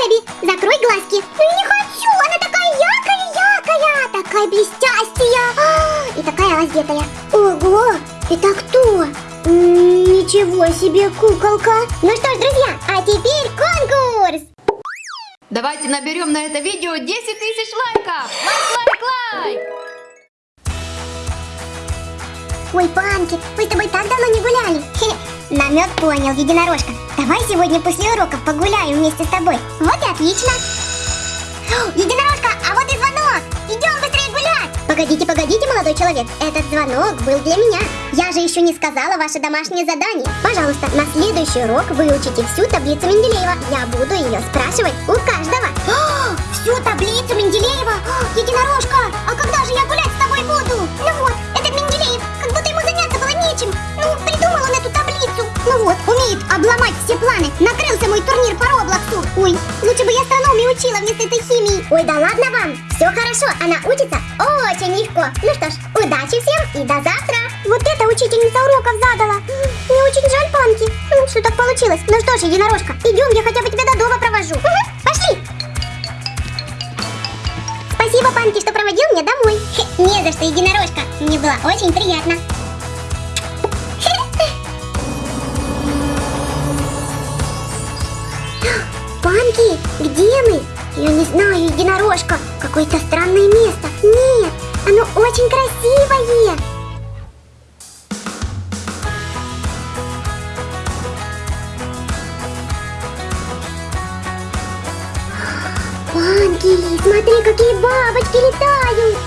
Baby, закрой глазки. Ну не хочу, она такая яркая-яркая, такая блестящая а, и такая раздетая. Ого, это кто? М -м, ничего себе куколка. Ну что ж, друзья, а теперь конкурс. Давайте наберем на это видео 10 тысяч лайков. Лайк, лайк, лайк. Ой, Панки, мы с тобой так давно не гуляли. Хе, намек понял, единорожка. Давай сегодня после уроков погуляем вместе с тобой. Вот и отлично. Единорожка, а вот и звонок. Идем быстрее гулять. Погодите, погодите, молодой человек. Этот звонок был для меня. Я же еще не сказала ваше домашнее задание. Пожалуйста, на следующий урок выучите всю таблицу Менделеева. Я буду ее спрашивать у каждого. Всю таблицу Менделеева? Ну вот, умеет обломать все планы. Накрылся мой турнир по Роблоксу. Ой, лучше бы я астрономию учила вместо этой химии. Ой, да ладно вам. Все хорошо, она учится очень легко. Ну что ж, удачи всем и до завтра. Вот это учительница уроков задала. Мне очень жаль, Панки. Ну, что так получилось? Ну что ж, единорожка, идем, я хотя бы тебя до дома провожу. Угу, пошли. Спасибо, Панки, что проводил меня домой. Не за что, единорожка. Мне было очень приятно. Панки, где мы? Я не знаю, единорожка. Какое-то странное место. Нет, оно очень красивое. Панки, смотри, какие бабочки летают.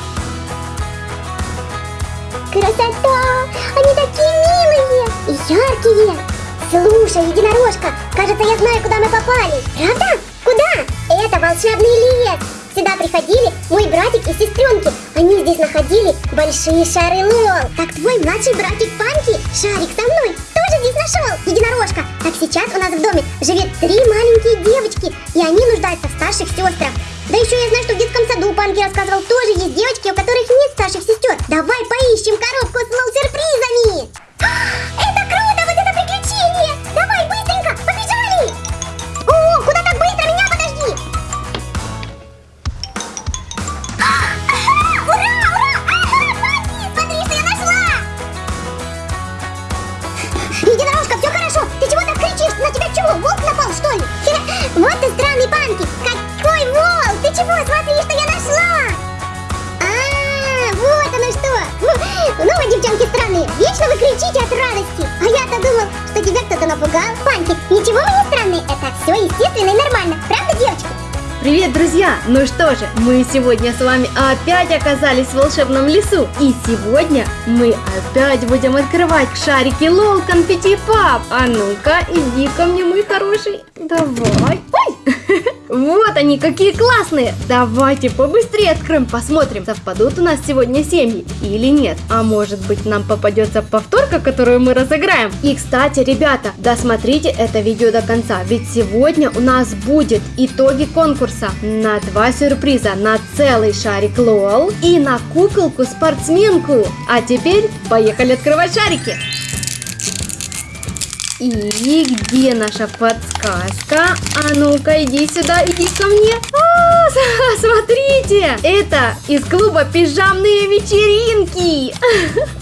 Красота! Они такие милые и яркие. Слушай, единорожка, кажется, я знаю, куда мы попали. Правда? Куда? Это волшебный лес. Сюда приходили мой братик и сестренки. Они здесь находили большие шары лол. Так твой младший братик Панки, шарик со мной, тоже здесь нашел. Единорожка. Так сейчас у нас в доме живет три маленькие девочки, и они нуждаются в старших сестрах. Да еще я знаю, что в детском саду Панки рассказывал, тоже есть девочки, у которых нет старших сестер. Давай поищем коробку радости. А я-то думал, что тебя кто-то напугал. Панки, ничего вы не странные, это все естественно и нормально. Правда, девочки? Привет, друзья! Ну что же, мы сегодня с вами опять оказались в волшебном лесу. И сегодня мы опять будем открывать шарики LOL Confetti Pop. А ну-ка, иди ко мне, мой хороший. Давай. Ой! Вот они, какие классные! Давайте побыстрее откроем, посмотрим, совпадут у нас сегодня семьи или нет. А может быть нам попадется повторка, которую мы разыграем. И кстати, ребята, досмотрите это видео до конца, ведь сегодня у нас будет итоги конкурса на два сюрприза, на целый шарик LOL и на куколку-спортсменку. А теперь поехали открывать шарики! И где наша подсказка? А ну-ка, иди сюда, иди ко мне. А, смотрите, это из клуба пижамные вечеринки.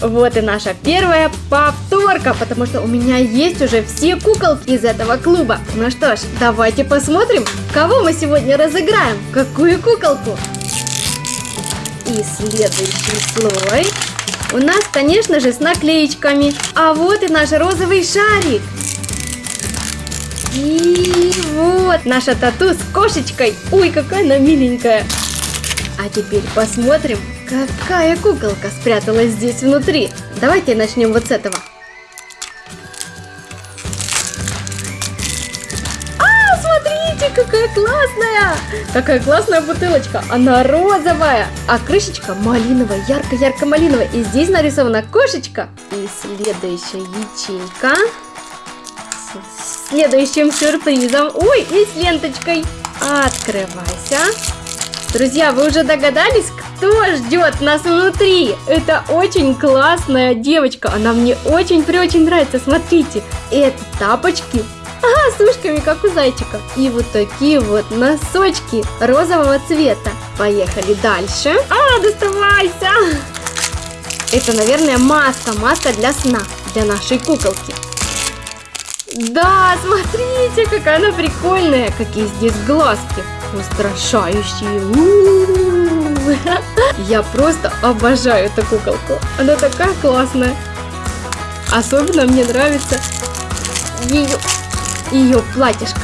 Вот и наша первая повторка, потому что у меня есть уже все куколки из этого клуба. Ну что ж, давайте посмотрим, кого мы сегодня разыграем. Какую куколку? И следующий слой у нас, конечно же, с наклеечками. А вот и наш розовый шарик. И вот наша тату с кошечкой. Ой, какая она миленькая. А теперь посмотрим, какая куколка спряталась здесь внутри. Давайте начнем вот с этого. Какая классная! Какая классная бутылочка. Она розовая, а крышечка малиновая, ярко-ярко-малиновая. И здесь нарисована кошечка. И следующая ячейка с следующим сюрпризом. Ой, и с ленточкой. Открывайся. Друзья, вы уже догадались, кто ждет нас внутри? Это очень классная девочка. Она мне очень-очень нравится. Смотрите, это тапочки Ага, с ушками, как у зайчика. И вот такие вот носочки розового цвета. Поехали дальше. А, доставайся! Это, наверное, маска, маска для сна, для нашей куколки. Да, смотрите, какая она прикольная, какие здесь глазки, устрашающие. У-у-у. Я просто обожаю эту куколку, она такая классная. Особенно мне нравится ее, ее платьишко.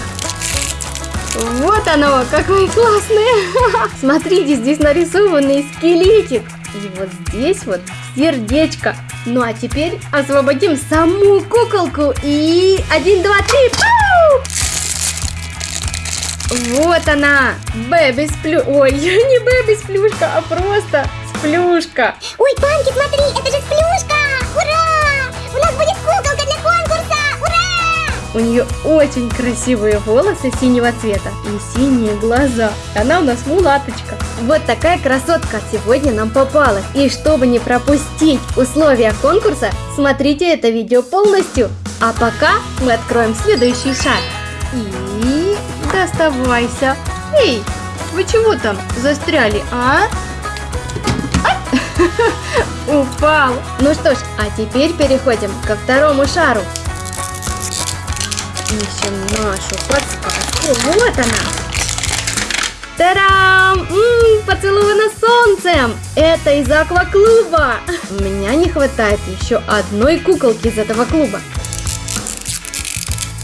Вот оно, какое классное! Смотрите, здесь нарисованный скелетик. И вот здесь вот сердечко. Ну а теперь освободим саму куколку и... Один, два, три! Вот она! Бэби сплю... Ой, не бэби сплюшка, а просто сплюшка. Ой, Панки, смотри, это же сплюшка! У нее очень красивые волосы синего цвета и синие глаза. Она у нас мулаточка. Вот такая красотка сегодня нам попалась. И чтобы не пропустить условия конкурса, смотрите это видео полностью. А пока мы откроем следующий шаг. И доставайся. Эй, вы чего там застряли, а? Упал. Ну что ж, а теперь переходим ко второму шару. Ищем нашу подсказку. Вот она. Тарам! М-м, поцеловано солнцем! Это из акваклуба! У меня не хватает еще одной куколки из этого клуба.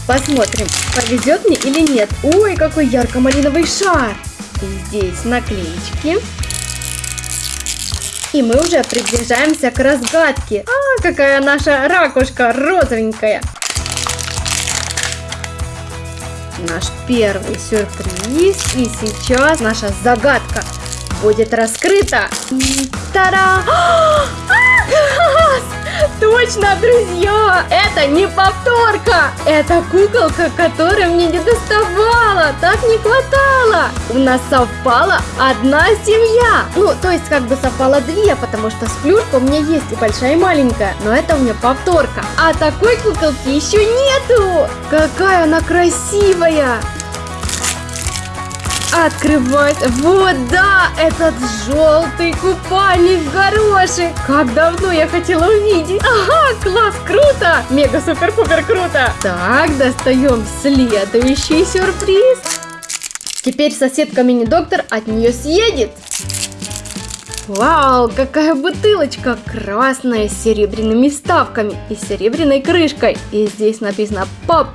Посмотрим, повезет мне или нет. Ой, какой ярко-малиновый шар! И здесь наклеечки. И мы уже приближаемся к разгадке. А, какая наша ракушка розовенькая. Наш первый сюрприз. И сейчас наша загадка будет раскрыта. Тара! Точно, друзья! Это не повторка! Это куколка, которая мне не доставала! Так не хватало! У нас совпала одна семья! Ну, то есть как бы совпало две, потому что сплюшка у меня есть и большая, и маленькая. Но это у меня повторка. А такой куколки еще нету! Какая она красивая! Открывать. Вот, да, этот желтый купальник горошек. Как давно я хотела увидеть. Ага, класс, круто. Мега супер пупер круто. Так, достаем следующий сюрприз. Теперь соседка мини-доктор от нее съедет. Вау, какая бутылочка! Красная с серебряными вставками и серебряной крышкой. И здесь написано «Поп».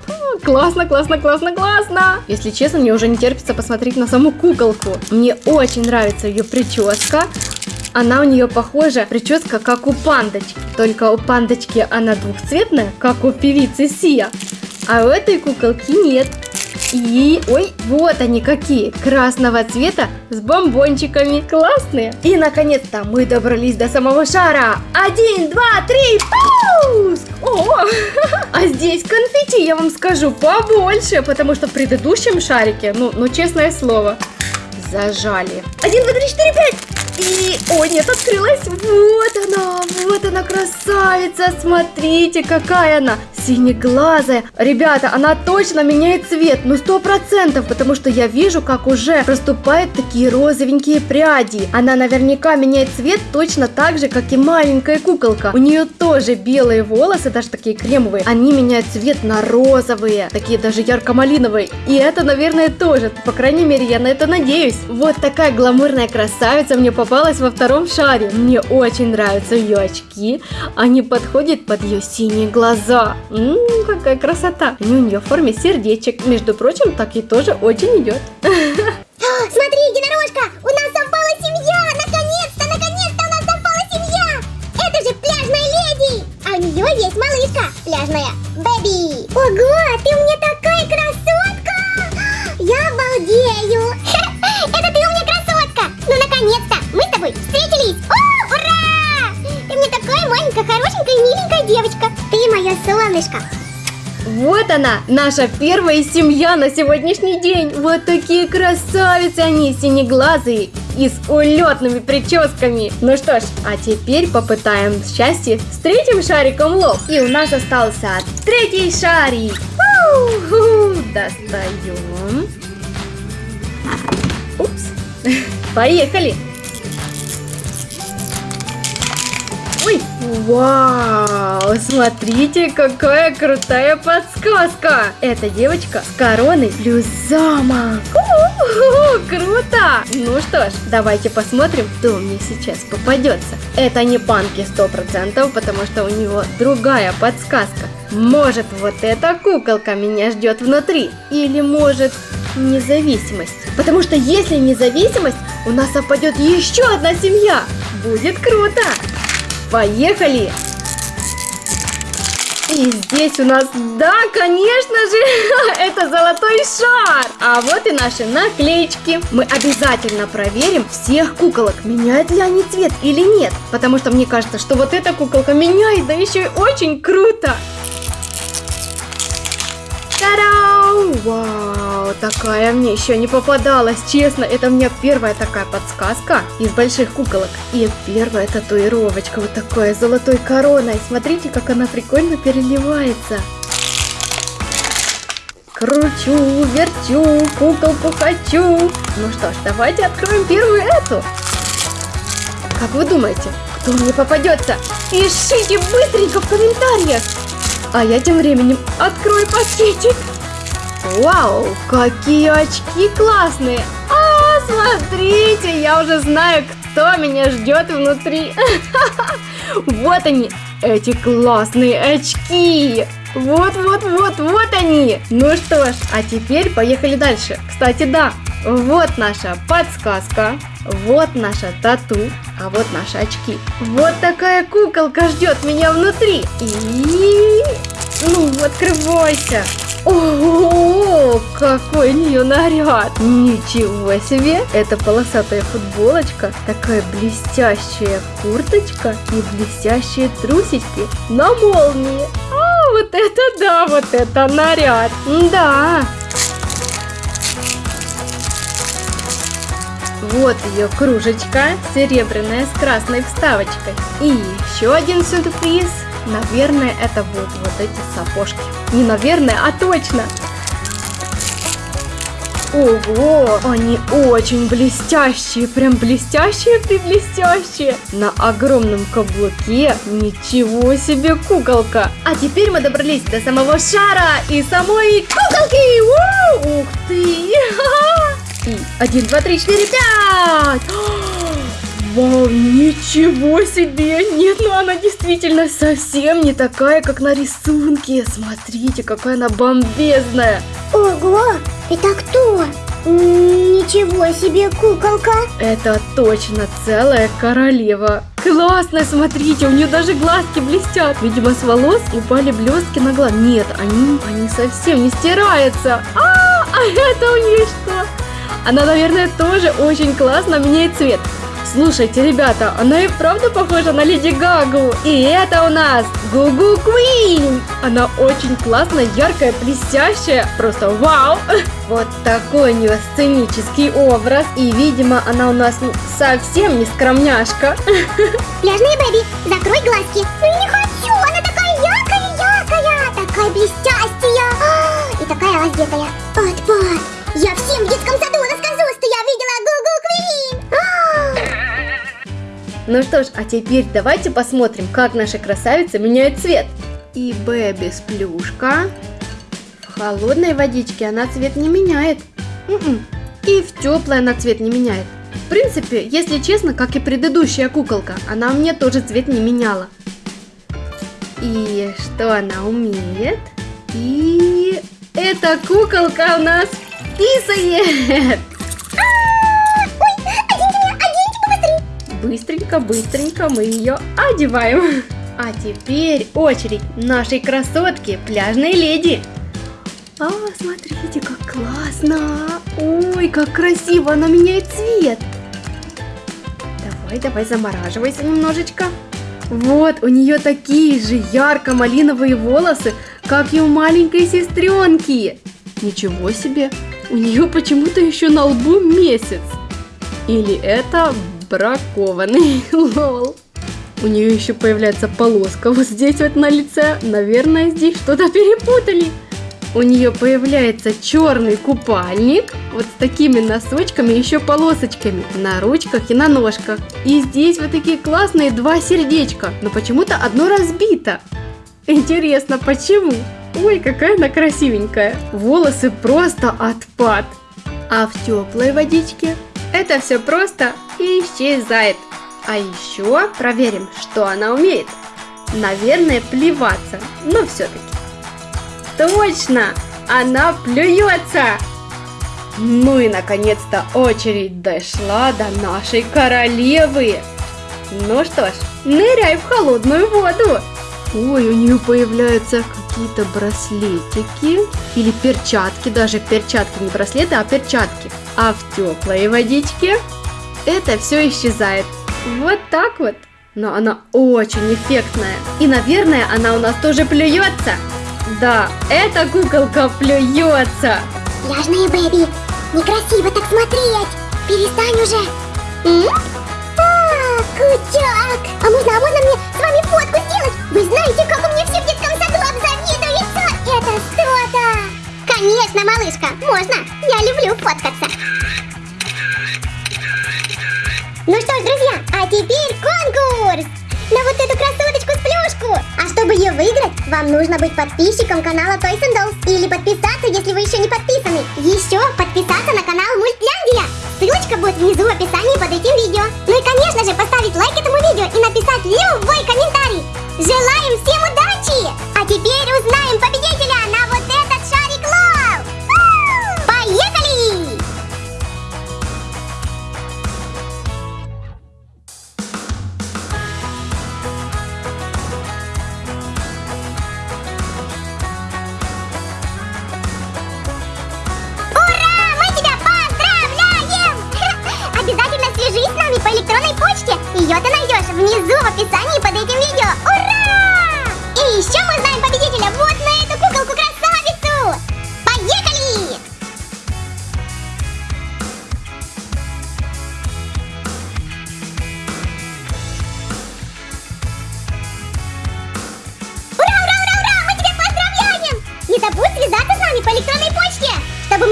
Классно, классно, классно, классно! Если честно, мне уже не терпится посмотреть на саму куколку. Мне очень нравится ее прическа. Она у нее похожа, прическа как у пандочки. Только у пандочки она двухцветная, как у певицы Сия. А у этой куколки нет. И, ой, вот они какие, красного цвета с бомбончиками, классные. И, наконец-то, мы добрались до самого шара. Один, два, три, пуск! А здесь конфетти, я вам скажу, побольше, потому что в предыдущем шарике, ну, ну, честное слово, зажали. Один, два, три, четыре, пять! И, о, нет, открылась. Вот она, вот она, красавица. Смотрите, какая она. Синеглазая. Ребята, она точно меняет цвет, ну сто процентов, потому что я вижу, как уже проступают такие розовенькие пряди. Она наверняка меняет цвет точно так же, как и маленькая куколка. У нее тоже белые волосы, даже такие кремовые. Они меняют цвет на розовые, такие даже ярко-малиновые. И это, наверное, тоже. По крайней мере, я на это надеюсь. Вот такая гламурная красавица мне попалась во втором шаре. Мне очень нравятся ее очки. Они подходят под ее синие глаза. Ммм, какая красота. Они у нее в форме сердечек. Между прочим, так и тоже очень идет. Смотри, единорожка, у нас совпала семья! Наконец-то, наконец-то у нас совпала семья! Это же пляжная леди! А у нее есть малышка, пляжная Бэби! Ого, ты у меня солнышко! Вот она, наша первая семья на сегодняшний день. Вот такие красавицы они, синеглазые и с улетными прическами. Ну что ж, а теперь попытаем счастье с третьим шариком лоб. И у нас остался третий шарик. Уху, достаем. Упс. Поехали. Ой, вау, смотрите, какая крутая подсказка. Это девочка с короной плюс замок. У-у-у, Круто! Ну что ж, давайте посмотрим, кто мне сейчас попадется. Это не панки 100%, потому что у него другая подсказка. Может, вот эта куколка меня ждет внутри? Или может независимость? Потому что если независимость, у нас опадет еще одна семья. Будет круто! Поехали! И здесь у нас, да, конечно же, это золотой шар. А вот и наши наклеечки. Мы обязательно проверим всех куколок, меняют ли они цвет или нет. Потому что мне кажется, что вот эта куколка меняет, да еще и очень круто. Та-дам! Вау, такая мне еще не попадалась, честно. Это у меня первая такая подсказка из больших куколок. И первая татуировочка вот такой золотой короной. Смотрите, как она прикольно переливается. Кручу, верчу, куколку хочу. Ну что ж, давайте откроем первую эту. Как вы думаете, кто мне попадется? Пишите быстренько в комментариях. А я тем временем открою пакетик. Вау, какие очки классные! А, смотрите, я уже знаю, кто меня ждет внутри. Вот они, эти классные очки. Вот, вот, вот, вот они. Ну что ж, а теперь поехали дальше. Кстати, да, вот наша подсказка, вот наша тату, а вот наши очки. Вот такая куколка ждет меня внутри. И... Ну, открывайся. Ого, какой у нее наряд! Ничего себе! Это полосатая футболочка, такая блестящая курточка и блестящие трусики на молнии. А, вот это да, вот это наряд! Да! Вот ее кружечка, серебряная с красной вставочкой. И еще один сюрприз. Наверное, это будут вот эти сапожки. Не наверное, а точно. Ого, они очень блестящие, прям блестящие при блестящие. На огромном каблуке, ничего себе куколка. А теперь мы добрались до самого шара и самой куколки. Уу, ух ты. И один, два, три, четыре, пять. Вау, ничего себе! Нет, ну она действительно совсем не такая, как на рисунке. Смотрите, какая она бомбезная. Ого, это кто? Ничего себе, куколка. Это точно целая королева. Классно, смотрите, у нее даже глазки блестят. Видимо, с волос упали блестки на глаз. Нет, они, они совсем не стираются. А, а это у нее что? Она, наверное, тоже очень классно меняет цвет. Слушайте, ребята, она и правда похожа на Леди Гагу. И это у нас Гугу Квин. Она очень классная, яркая, блестящая. Просто вау. Вот такой у нее сценический образ. И, видимо, она у нас совсем не скромняшка. Пляжные бэби, закрой глазки. Ну не хочу, она такая яркая-яркая, такая блестящая. И такая раздетая. Пат-пат, я всем в детском саду расскажу, Ну что ж, а теперь давайте посмотрим, как наша красавица меняет цвет. И Бэби с плюшка. В холодной водичке она цвет не меняет. И в теплой она цвет не меняет. В принципе, если честно, как и предыдущая куколка, она мне тоже цвет не меняла. И что она умеет? И эта куколка у нас писает. Быстренько-быстренько мы ее одеваем. А теперь очередь нашей красотки, пляжной леди. А, смотрите, как классно. Ой, как красиво она меняет цвет. Давай, давай, замораживайся немножечко. Вот, у нее такие же ярко-малиновые волосы, как и у маленькой сестренки. Ничего себе, у нее почему-то еще на лбу месяц. Или это бракованный, лол. У нее еще появляется полоска вот здесь вот на лице. Наверное, здесь что-то перепутали. у нее появляется черный купальник, вот с такими носочками, еще полосочками на ручках и на ножках. И здесь вот такие классные два сердечка, но почему-то одно разбито. Интересно, почему? Ой, какая она красивенькая. Волосы просто отпад. А в теплой водичке это все просто исчезает. А еще проверим, что она умеет. Наверное, плеваться, но все-таки. Точно! Она плюется! Ну и наконец-то очередь дошла до нашей королевы. Ну что ж, ныряй в холодную воду. Ой, у нее появляются какие-то браслетики или перчатки, даже перчатки, не браслеты, а перчатки. А в теплой водичке это все исчезает. Вот так вот. Но она очень эффектная. И, наверное, она у нас тоже плюется. Да, эта куколка плюется. Пляжные бэби, некрасиво так смотреть. Перестань уже. М? А, кутяк. А можно, а можно мне с вами фотку сделать? Вы знаете, как у меня все в детском саду обзавидуются. Это что-то. Конечно, малышка, можно. Я люблю фоткаться. Ну что ж, друзья, а теперь конкурс! На вот эту красоточку с плюшку! А чтобы ее выиграть, вам нужно быть подписчиком канала Toys and Dolls или подписаться, если вы еще не подписаны. Еще подписаться на канал Мультляндия. Ссылочка будет внизу в описании под этим видео. Ну и, конечно же, поставить лайк этому видео и написать любой комментарий. Желаем всем удачи! А теперь узнаем победителя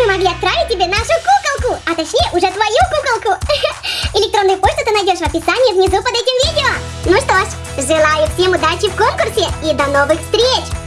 могли отправить тебе нашу куколку, а точнее уже твою куколку. Электронную почту ты найдешь в описании внизу под этим видео. Ну что ж, желаю всем удачи в конкурсе и до новых встреч!